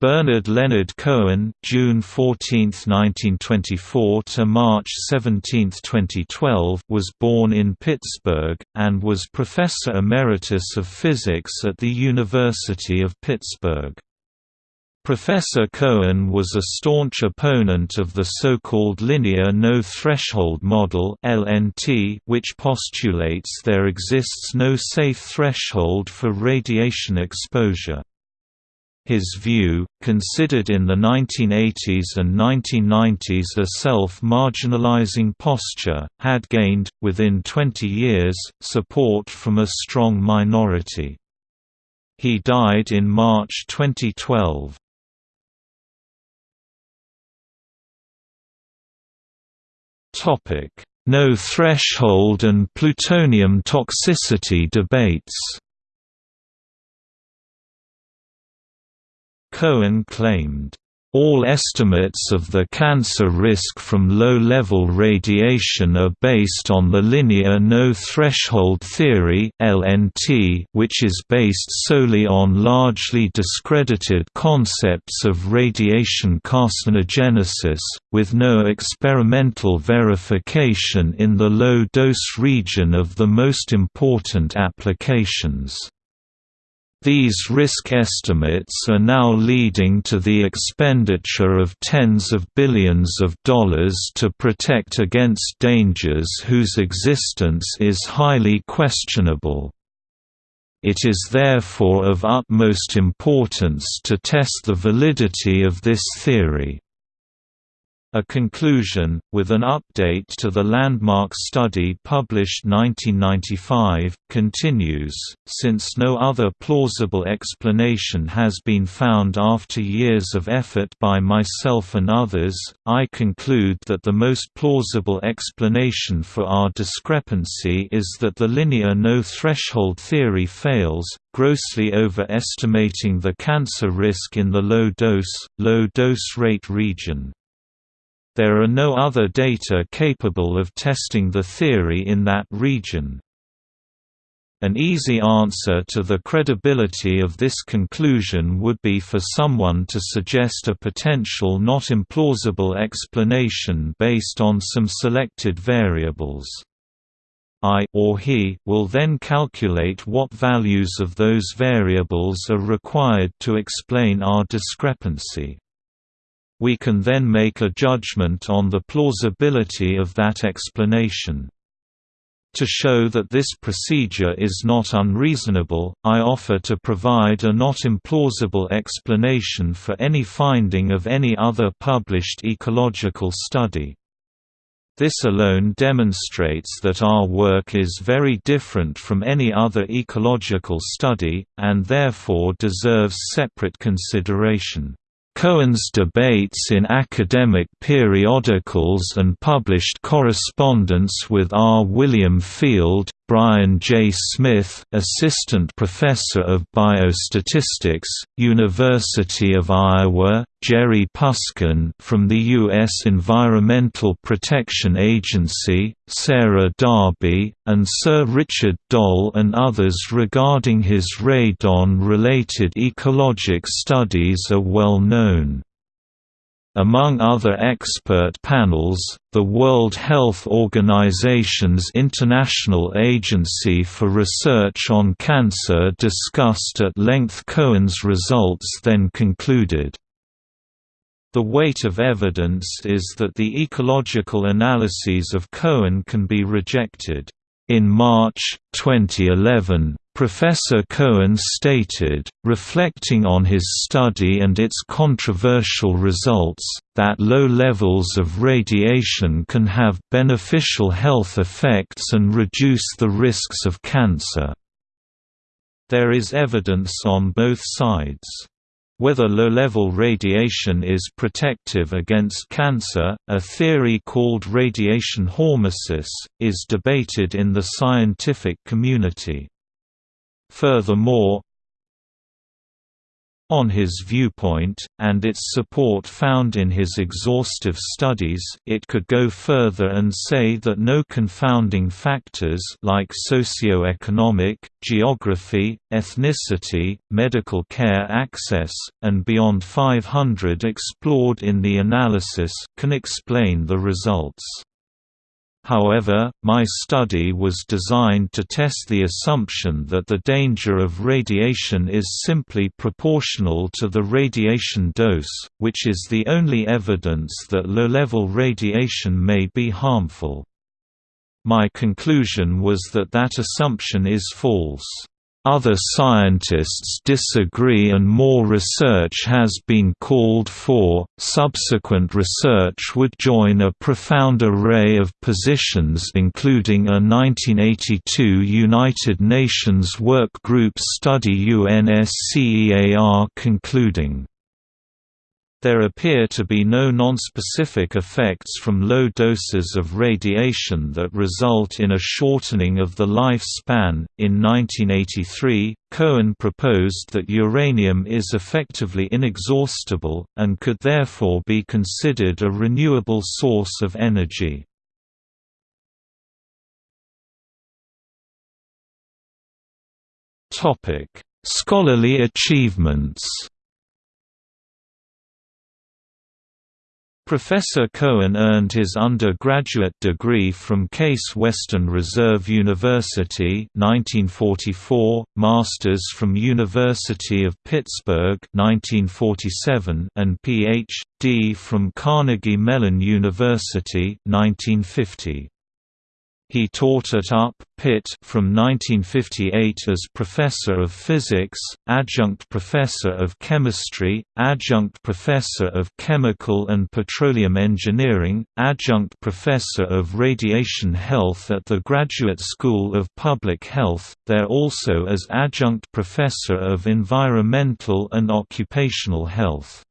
Bernard Leonard Cohen (June 14, 1924 to March 17, 2012) was born in Pittsburgh and was professor emeritus of physics at the University of Pittsburgh. Professor Cohen was a staunch opponent of the so-called linear no-threshold model (LNT), which postulates there exists no safe threshold for radiation exposure. His view, considered in the 1980s and 1990s a self-marginalizing posture, had gained, within 20 years, support from a strong minority. He died in March 2012. No threshold and plutonium toxicity debates Cohen claimed, all estimates of the cancer risk from low-level radiation are based on the linear no-threshold theory which is based solely on largely discredited concepts of radiation carcinogenesis, with no experimental verification in the low-dose region of the most important applications. These risk estimates are now leading to the expenditure of tens of billions of dollars to protect against dangers whose existence is highly questionable. It is therefore of utmost importance to test the validity of this theory. A conclusion, with an update to the landmark study published 1995, continues, since no other plausible explanation has been found after years of effort by myself and others, I conclude that the most plausible explanation for our discrepancy is that the linear no-threshold theory fails, grossly overestimating the cancer risk in the low-dose, low-dose rate region. There are no other data capable of testing the theory in that region. An easy answer to the credibility of this conclusion would be for someone to suggest a potential not implausible explanation based on some selected variables. I or he will then calculate what values of those variables are required to explain our discrepancy. We can then make a judgment on the plausibility of that explanation. To show that this procedure is not unreasonable, I offer to provide a not implausible explanation for any finding of any other published ecological study. This alone demonstrates that our work is very different from any other ecological study, and therefore deserves separate consideration. Cohen's debates in academic periodicals and published correspondence with R. William Field, Brian J. Smith, Assistant Professor of Biostatistics, University of Iowa, Jerry Puskin from the U.S. Environmental Protection Agency, Sarah Darby, and Sir Richard Doll and others regarding his radon-related ecologic studies are well known. Among other expert panels, the World Health Organization's International Agency for Research on Cancer discussed at length Cohen's results then concluded. The weight of evidence is that the ecological analyses of Cohen can be rejected. In March, 2011, Professor Cohen stated, reflecting on his study and its controversial results, that low levels of radiation can have beneficial health effects and reduce the risks of cancer. There is evidence on both sides. Whether low-level radiation is protective against cancer, a theory called radiation hormesis, is debated in the scientific community. Furthermore, On his viewpoint, and its support found in his exhaustive studies, it could go further and say that no confounding factors like socio-economic, geography, ethnicity, medical care access, and beyond 500 explored in the analysis can explain the results. However, my study was designed to test the assumption that the danger of radiation is simply proportional to the radiation dose, which is the only evidence that low-level radiation may be harmful. My conclusion was that that assumption is false. Other scientists disagree and more research has been called for. Subsequent research would join a profound array of positions, including a 1982 United Nations work group study UNSCEAR concluding there appear to be no nonspecific effects from low doses of radiation that result in a shortening of the lifespan. In 1983, Cohen proposed that uranium is effectively inexhaustible, and could therefore be considered a renewable source of energy. Scholarly achievements Professor Cohen earned his undergraduate degree from Case Western Reserve University 1944, master's from University of Pittsburgh 1947, and Ph.D. from Carnegie Mellon University 1950. He taught at UP, Pitt from 1958 as Professor of Physics, Adjunct Professor of Chemistry, Adjunct Professor of Chemical and Petroleum Engineering, Adjunct Professor of Radiation Health at the Graduate School of Public Health, there also as Adjunct Professor of Environmental and Occupational Health.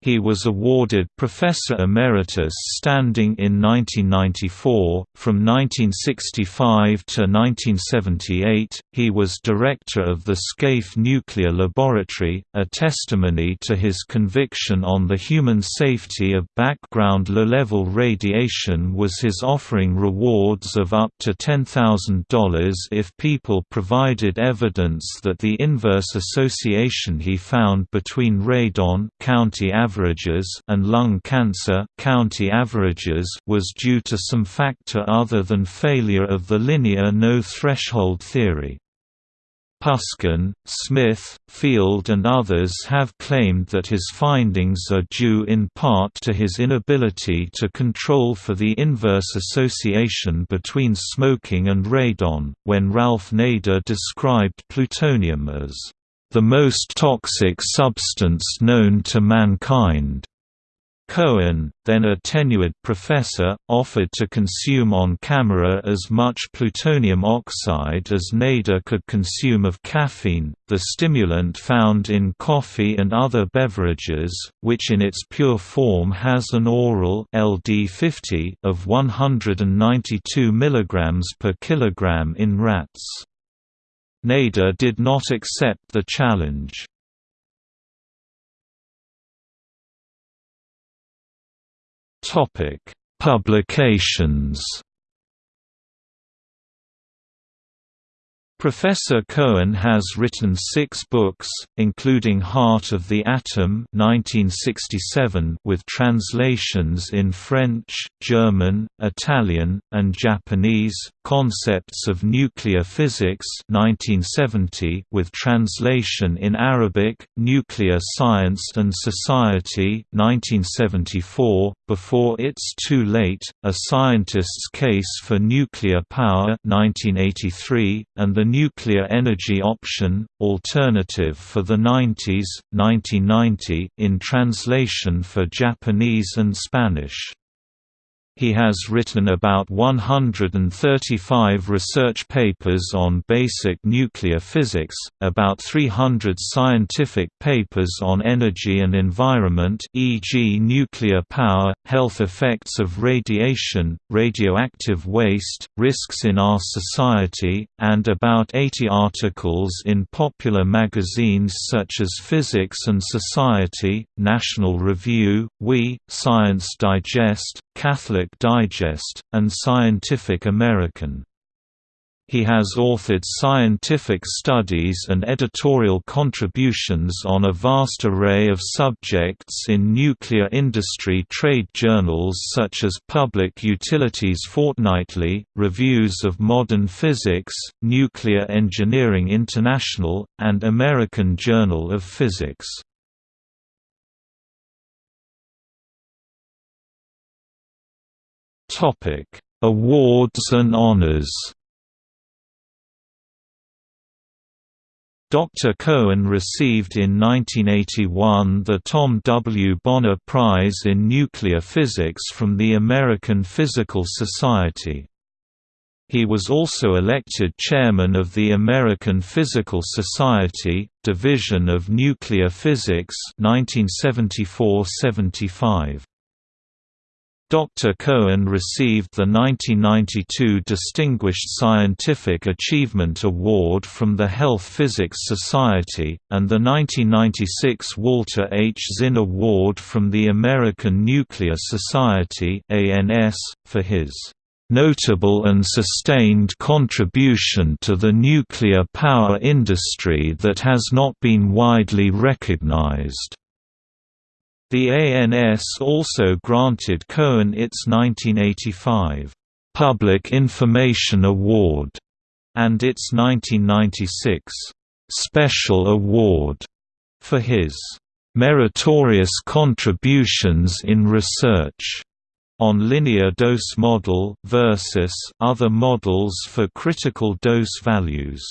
He was awarded Professor Emeritus standing in 1994. From 1965 to 1978, he was director of the Scaife Nuclear Laboratory, a testimony to his conviction on the human safety of background low-level radiation was his offering rewards of up to $10,000 if people provided evidence that the inverse association he found between radon county averages and lung cancer county averages was due to some factor other than failure of the linear no-threshold theory. Puskin, Smith, Field and others have claimed that his findings are due in part to his inability to control for the inverse association between smoking and radon, when Ralph Nader described plutonium as the most toxic substance known to mankind. Cohen, then a tenured professor, offered to consume on camera as much plutonium oxide as Nader could consume of caffeine, the stimulant found in coffee and other beverages, which in its pure form has an oral LD50 of 192 mg per kilogram in rats. Nader did not accept the challenge. Publications Professor Cohen has written six books, including Heart of the Atom 1967 with translations in French, German, Italian, and Japanese, Concepts of Nuclear Physics 1970 with translation in Arabic, Nuclear Science and Society 1974, Before It's Too Late, A Scientist's Case for Nuclear Power 1983, and The Nuclear Energy Option, Alternative for the 90s, 1990, in translation for Japanese and Spanish. He has written about 135 research papers on basic nuclear physics, about 300 scientific papers on energy and environment e.g. nuclear power, health effects of radiation, radioactive waste, risks in our society, and about 80 articles in popular magazines such as Physics and Society, National Review, WE, Science Digest, Catholic Digest, and Scientific American. He has authored scientific studies and editorial contributions on a vast array of subjects in nuclear industry trade journals such as Public Utilities Fortnightly, Reviews of Modern Physics, Nuclear Engineering International, and American Journal of Physics. Topic: Awards and honors. Dr. Cohen received in 1981 the Tom W. Bonner Prize in Nuclear Physics from the American Physical Society. He was also elected chairman of the American Physical Society, Division of Nuclear Physics 1974–75. Dr. Cohen received the 1992 Distinguished Scientific Achievement Award from the Health Physics Society, and the 1996 Walter H. Zinn Award from the American Nuclear Society for his "...notable and sustained contribution to the nuclear power industry that has not been widely recognized." The ANS also granted Cohen its 1985 Public Information Award and its 1996 Special Award for his meritorious contributions in research on linear dose model versus other models for critical dose values.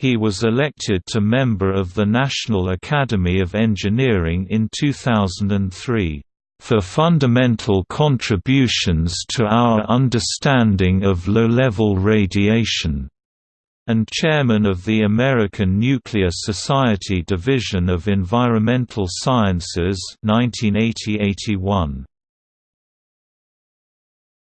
He was elected to member of the National Academy of Engineering in 2003, "...for fundamental contributions to our understanding of low-level radiation." and chairman of the American Nuclear Society Division of Environmental Sciences 1980–81.